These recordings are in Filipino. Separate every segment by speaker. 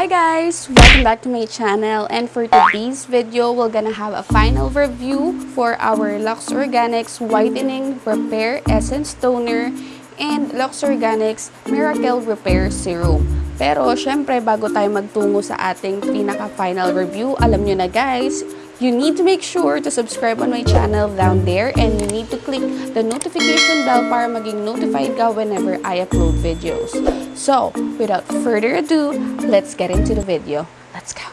Speaker 1: Hi guys! Welcome back to my channel and for today's video, we're gonna have a final review for our Lux Organics Whitening Repair Essence Toner and Lux Organics Miracle Repair Serum. Pero syempre, bago tayo magtungo sa ating pinaka-final review, alam nyo na guys, you need to make sure to subscribe on my channel down there and you need to click the notification bell para maging notified ka whenever I upload videos. So, without further ado, let's get into the video. Let's go!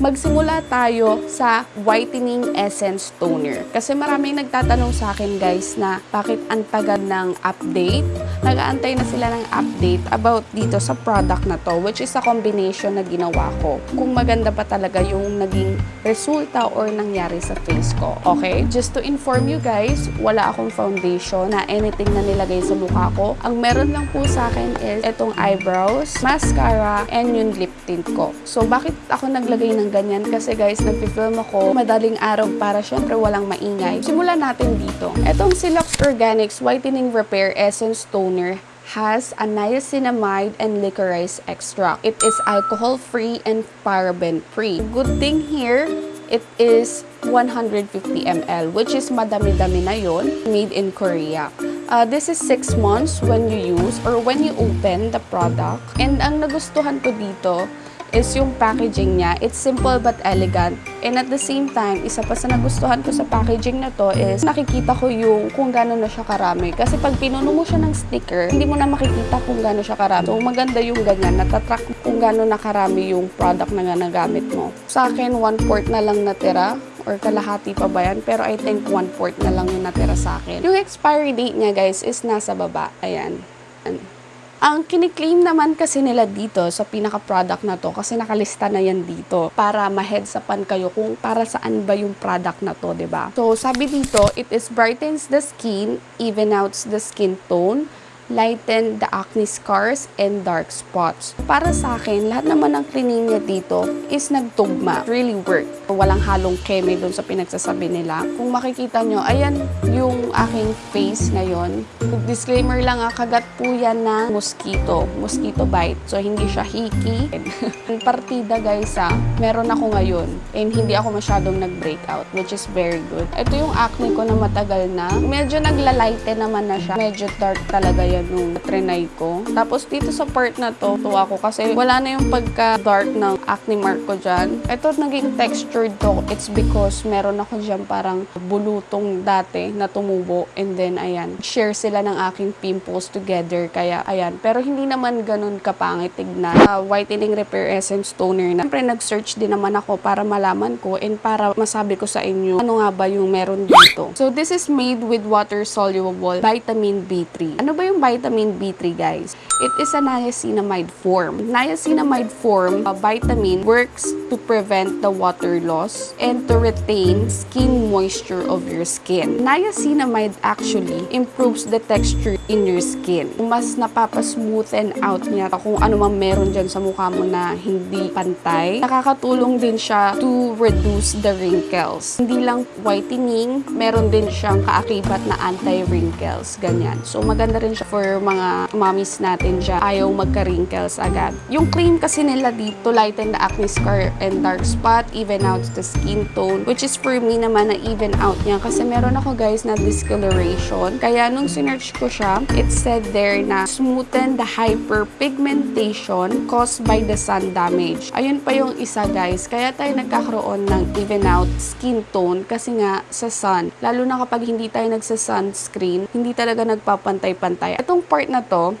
Speaker 1: Magsimula tayo sa Whitening Essence Toner. Kasi maraming nagtatanong sa akin guys na bakit ang tagal ng update. Nagaantay na sila ng update about dito sa product na to which is a combination na ginawa ko. Kung maganda pa talaga yung naging resulta or nangyari sa face ko. Okay? Just to inform you guys, wala akong foundation na anything na nilagay sa mukha ko. Ang meron lang po sa akin is itong eyebrows, mascara, and yung lip tint ko. So, bakit ako naglagay ng ganyan? Kasi guys, nagpi-film ako madaling araw para syempre walang maingay. Simulan natin dito. Itong Silox Organics Whitening Repair Essence Toner has a niacinamide and licorice extract. It is alcohol-free and paraben-free. Good thing here, it is 150 ml, which is madami-dami na yon, made in Korea. Uh, this is 6 months when you use or when you open the product. And ang nagustuhan ko dito is yung packaging niya. It's simple but elegant. And at the same time, isa pa sa nagustuhan ko sa packaging na to is nakikita ko yung kung gano'n na siya karami. Kasi pag pinuno mo siya ng sticker, hindi mo na makikita kung gano'n siya karami. So maganda yung ganyan. Natatrack kung gano'n na karami yung product na nga nagamit mo. Sa akin, one fourth na lang natira or kalahati pa ba yan? Pero I think one-fourth na lang yung natira sa akin. Yung expiry date niya, guys, is nasa baba. Ayan. Ayan. Ang kiniklaim naman kasi nila dito sa pinaka-product na to, kasi nakalista na yan dito, para ma-headsapan kayo kung para saan ba yung product na to, ba? So, sabi dito, it is brightens the skin, even outs the skin tone, lighten the acne scars and dark spots. Para sa akin, lahat naman ng cleaning niya dito is nagtugma. Really work. Walang halong keme doon sa pinagsasabi nila. Kung makikita nyo, ayan yung aking face ngayon. Disclaimer lang, ah, kagat po yan ng mosquito. Mosquito bite. So, hindi siya hiki. Partida guys ah, meron ako ngayon. And hindi ako masyadong nag-breakout, which is very good. Ito yung acne ko na matagal na. Medyo naglalighten naman na siya. Medyo dark talaga yan nung trinay ko. Tapos dito sa part na to, tuwa ko kasi wala na yung pagka-dark ng acne mark ko dyan. Ito naging textured to. It's because meron ako dyan parang bulutong dati na tumubo. And then, ayan, share sila ng aking pimples together. Kaya, ayan. Pero hindi naman ganun kapangit tignan. Uh, whitening Repair Essence Toner na. Siyempre, nag-search din naman ako para malaman ko and para masabi ko sa inyo ano nga ba yung meron dito. So, this is made with water-soluble vitamin B3. Ano ba yung vitamin B3, guys? It is a niacinamide form. Niacinamide form, a vitamin, works to prevent the water loss and to retain skin moisture of your skin. Niacinamide actually improves the texture in your skin. Mas napapasmoothen out niya kung ano man meron dyan sa mukha mo na hindi pantay. Nakakatulong din siya to reduce the wrinkles. Hindi lang whitening, meron din siyang kaakibat na anti-wrinkles. Ganyan. So maganda rin siya for mga mommies natin dyan. Ayaw magka-wrinkles agad. Yung cream kasi nila dito, lighten the acne scar and dark spot, even out the skin tone, which is for me naman na even out niya. Kasi meron ako guys na discoloration. Kaya nung sinerch ko siya, it said there na smoothen the hyperpigmentation caused by the sun damage. Ayun pa yung isa guys. Kaya tayo nagkakaroon ng even out skin tone kasi nga sa sun. Lalo na kapag hindi tayo nagsa-sunscreen, hindi talaga nagpapantay-pantay. Itong part na to,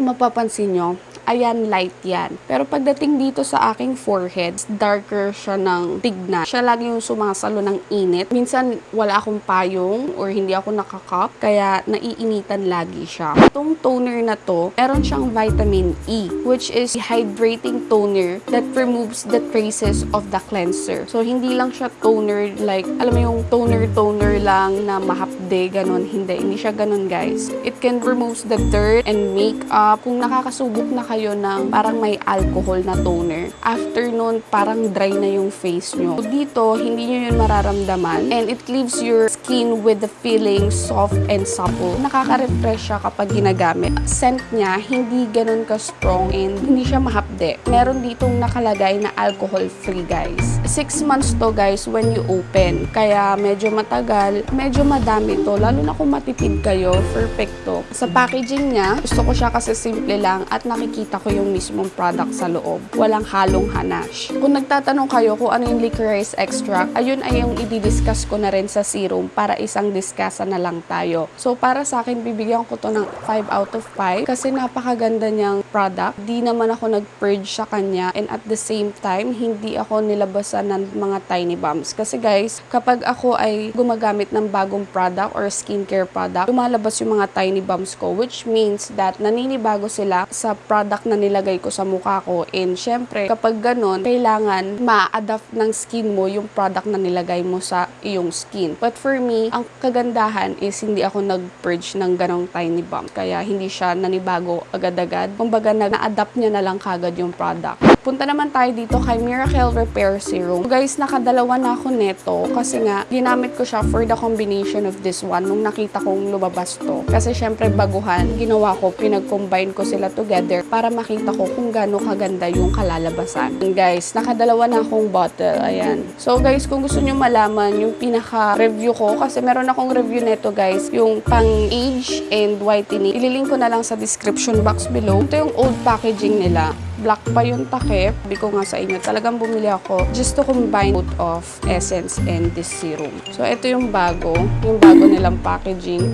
Speaker 1: mapapansin nyo, ayan, light yan. Pero pagdating dito sa aking forehead, darker siya ng tigna. Siya lagi yung sumasalo ng init. Minsan, wala akong payong or hindi ako nakakap, kaya naiinitan lagi siya. Itong toner na to, meron siyang vitamin E, which is hydrating toner that removes the traces of the cleanser. So, hindi lang siya toner like, alam mo yung toner-toner lang na mahapde, ganun. Hindi, hindi siya ganun, guys. It can remove the dirt and makeup. Kung nakakasubok na kayo ng parang may alcohol na toner. After nun, parang dry na yung face nyo. So, dito, hindi nyo yun mararamdaman and it leaves your skin with the feeling soft and supple. Nakaka-refresh siya kapag ginagamit. Scent niya, hindi ganun ka-strong and hindi siya mahapde. Meron ditong nakalagay na alcohol-free, guys. Six months to, guys, when you open. Kaya medyo matagal, medyo madami to. Lalo na kung matipid kayo, perfecto. Sa packaging niya, gusto ko siya kasi simple lang at nakikita ko yung mismong product sa loob. Walang halong hanash. Kung nagtatanong kayo kung ano yung licorice extract, ayun ay yung i-discuss ko na rin sa serum para isang diskasa na lang tayo. So para sa akin, bibigyan ko to ng 5 out of 5 kasi napakaganda niyang product. Di naman ako nag-purge sa kanya and at the same time, hindi ako nilabasan ng mga tiny bumps. Kasi guys, kapag ako ay gumagamit ng bagong product or skincare product, lumalabas yung mga tiny bumps ko which means that naninibago sila sa product na nilagay ko sa mukha ko and syempre kapag ganun, kailangan ma-adapt ng skin mo yung product na nilagay mo sa iyong skin. But for me, ang kagandahan is hindi ako nag-purge ng ganong tiny bump kaya hindi siya nanibago agad-agad. Kumbaga na-adapt niya na lang kagad yung product. Punta naman tayo dito kay Miracle Repair Serum. Guys, nakadalawa na ako neto kasi nga ginamit ko siya for the combination of this one nung nakita kong lumabas to. Kasi syempre baguhan, ginawa ko, pinag-combine ko sila together para makita ko kung gaano kaganda yung kalalabasan. And guys, nakadalawa na akong bottle. Ayan. So guys, kung gusto nyo malaman yung pinaka-review ko, kasi meron akong review neto guys, yung pang-age and whitening. Ililink ko na lang sa description box below. Ito yung old packaging nila black pa yung takip. Sabi ko nga sa inyo, talagang bumili ako just to combine both of essence and this serum. So, ito yung bago, yung bago nilang packaging.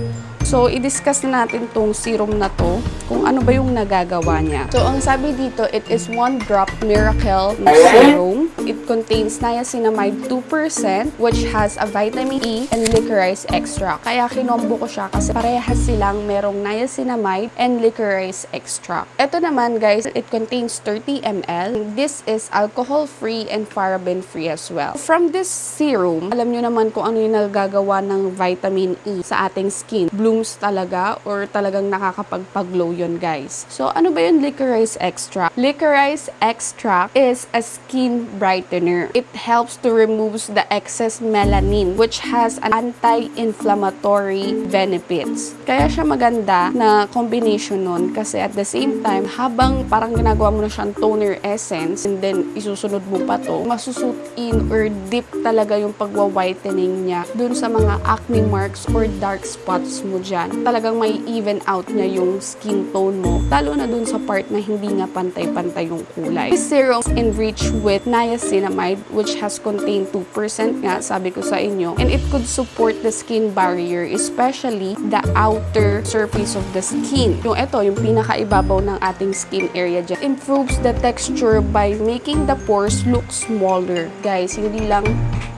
Speaker 1: So, i-discuss na natin tong serum na to, kung ano ba yung nagagawa niya. So, ang sabi dito, it is one drop miracle serum. It contains niacinamide 2%, which has a vitamin E and licorice extract. Kaya kinombo ko siya kasi parehas silang merong niacinamide and licorice extract. Ito naman, guys, it contains 30 ml. This is alcohol-free and paraben-free as well. From this serum, alam nyo naman kung ano yung nagagawa ng vitamin E sa ating skin. Blooms talaga or talagang nakakapagpag-glow yun, guys. So, ano ba yung licorice extract? Licorice extract is a skin brightener. It helps to remove the excess melanin which has an anti-inflammatory benefits. Kaya siya maganda na combination nun kasi at the same time, habang parang ginagawa mo na siyang toner essence and then isusunod mo pa to, masusut in or deep talaga yung pagwa-whitening niya dun sa mga acne marks or dark spots mo dyan. Talagang may even out niya yung skin tone mo, lalo na dun sa part na hindi nga pantay-pantay yung kulay. This serum is enriched with niacinamide which has contained 2% nga, sabi ko sa inyo, and it could support the skin barrier, especially the outer surface of the skin. Yung ito, yung pinakaibabaw ng ating skin area dyan. Improves the texture by making the pores look smaller. Guys, hindi lang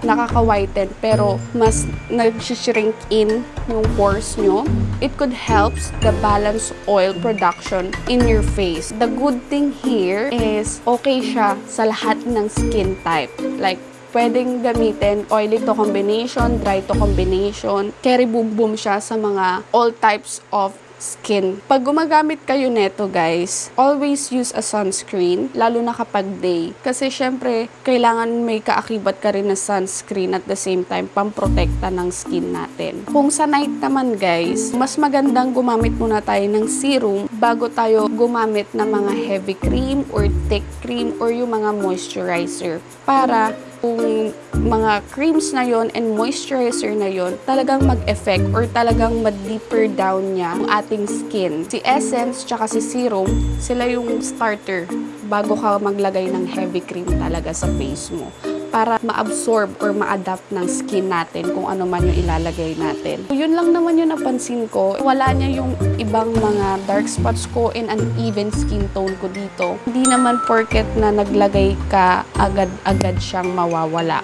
Speaker 1: nakaka-whiten pero mas nag-shrink in yung pores nyo. It could help the balance oil production in your face. The good thing here is okay siya sa lahat ng skin type. Like, pwedeng gamitin oily to combination, dry to combination. Carry boom boom siya sa mga all types of skin. Pag gumagamit kayo neto guys, always use a sunscreen, lalo na kapag day. Kasi syempre, kailangan may kaakibat ka rin na sunscreen at the same time, pamprotekta ng skin natin. Kung sa night naman guys, mas magandang gumamit muna tayo ng serum bago tayo gumamit ng mga heavy cream or thick cream or yung mga moisturizer. Para kung mga creams na yon and moisturizer na yon talagang mag-effect or talagang ma-deeper down niya ang ating skin. Si Essence tsaka si Serum, sila yung starter bago ka maglagay ng heavy cream talaga sa face mo para ma-absorb or ma-adapt ng skin natin kung ano man yung ilalagay natin. So, yun lang naman yung napansin ko. Wala niya yung ibang mga dark spots ko and uneven skin tone ko dito. Hindi naman porket na naglagay ka agad-agad siyang mawawala.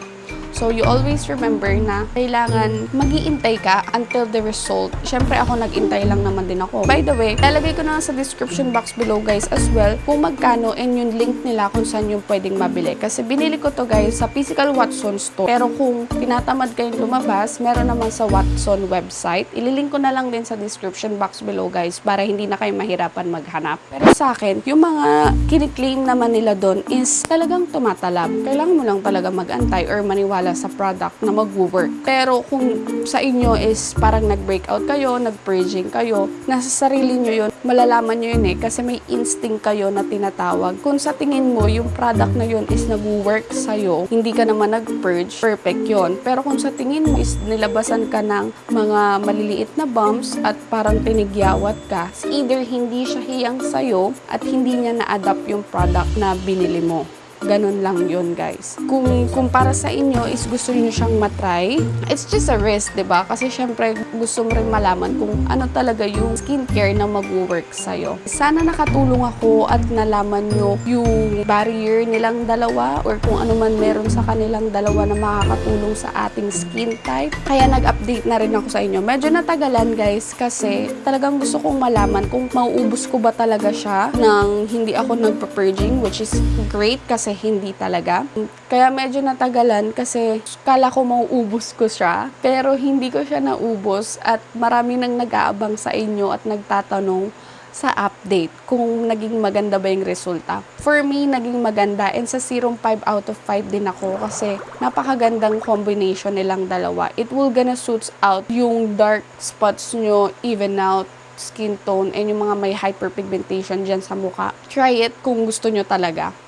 Speaker 1: So, you always remember na kailangan mag-iintay ka until the result. Siyempre, ako nag-intay lang naman din ako. By the way, lalagay ko na sa description box below guys as well kung magkano and yung link nila kung saan yung pwedeng mabili. Kasi binili ko to guys sa physical Watson store. Pero kung tinatamad kayong lumabas, meron naman sa Watson website. Ililink ko na lang din sa description box below guys para hindi na kayo mahirapan maghanap. Pero sa akin, yung mga kiniklaim naman nila doon is talagang tumatalab. Kailangan mo lang talaga mag-antay or maniwala sa product na mag-work. Pero kung sa inyo is parang nag-breakout kayo, nag-purging kayo, nasa sarili nyo yun, malalaman nyo yun eh kasi may instinct kayo na tinatawag. Kung sa tingin mo yung product na yun is nag-work sa'yo, hindi ka naman nag-purge, perfect yon. Pero kung sa tingin mo is nilabasan ka ng mga maliliit na bumps at parang tinigyawat ka, either hindi siya hiyang sa'yo at hindi niya na-adapt yung product na binili mo. Ganun lang yun, guys. Kung, kung para sa inyo is gusto niyo siyang matry, it's just a risk, ba? Kasi syempre gusto mo rin malaman kung ano talaga yung skincare na mag-work sa'yo. Sana nakatulong ako at nalaman nyo yung barrier nilang dalawa or kung ano man meron sa kanilang dalawa na makakatulong sa ating skin type. Kaya nag-update na rin ako sa inyo. Medyo natagalan, guys, kasi talagang gusto kong malaman kung mauubos ko ba talaga siya nang hindi ako nagpa-purging, which is great kasi hindi talaga. Kaya medyo natagalan kasi kala ko mauubos ko siya, pero hindi ko siya naubos at marami nang nag-aabang sa inyo at nagtatanong sa update kung naging maganda ba yung resulta. For me, naging maganda and sa serum 5 out of 5 din ako kasi napakagandang combination nilang dalawa. It will gonna suits out yung dark spots nyo, even out, skin tone, and yung mga may hyperpigmentation dyan sa mukha. Try it kung gusto nyo talaga.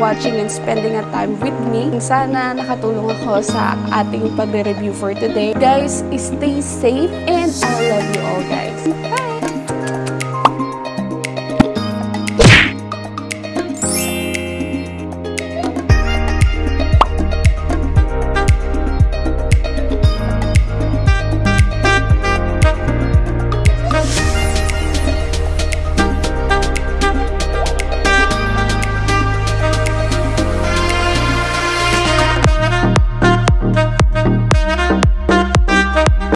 Speaker 1: Watching and spending a time with me. Sana nakatulong ako sa ating pagre-review for today. Guys, stay safe and I love you all guys. Bye!